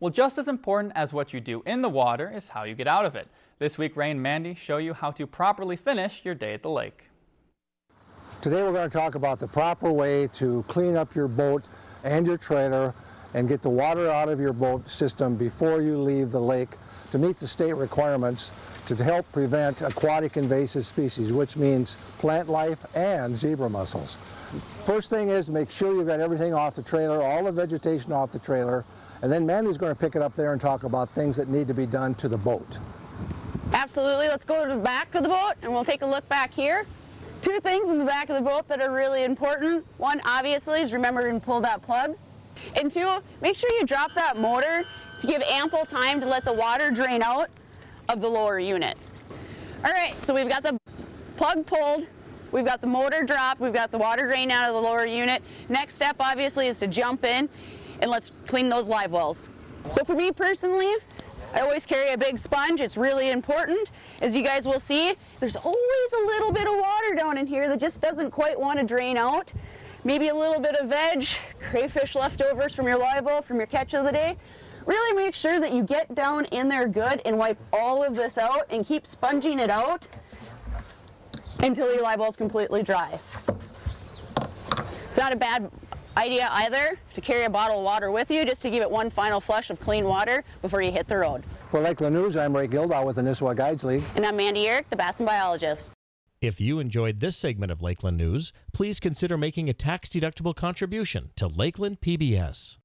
Well, just as important as what you do in the water is how you get out of it. This week, Ray and Mandy show you how to properly finish your day at the lake. Today we're going to talk about the proper way to clean up your boat and your trailer and get the water out of your boat system before you leave the lake to meet the state requirements to help prevent aquatic invasive species, which means plant life and zebra mussels. First thing is to make sure you've got everything off the trailer, all the vegetation off the trailer, and then Mandy's going to pick it up there and talk about things that need to be done to the boat. Absolutely. Let's go to the back of the boat and we'll take a look back here. Two things in the back of the boat that are really important. One, obviously, is remember to pull that plug. And two, make sure you drop that motor to give ample time to let the water drain out of the lower unit. All right, so we've got the plug pulled, we've got the motor dropped, we've got the water drain out of the lower unit. Next step, obviously, is to jump in and let's clean those live wells. So for me personally, I always carry a big sponge. It's really important. As you guys will see, there's always a little bit of water down in here that just doesn't quite want to drain out. Maybe a little bit of veg, crayfish leftovers from your live well, from your catch of the day. Really make sure that you get down in there good and wipe all of this out and keep sponging it out until your live well is completely dry. It's not a bad idea either to carry a bottle of water with you just to give it one final flush of clean water before you hit the road. For Lakeland News, I'm Ray Gildow with the Nisswa Guides League. And I'm Mandy Uhrich, the Bassin Biologist. If you enjoyed this segment of Lakeland News, please consider making a tax-deductible contribution to Lakeland PBS.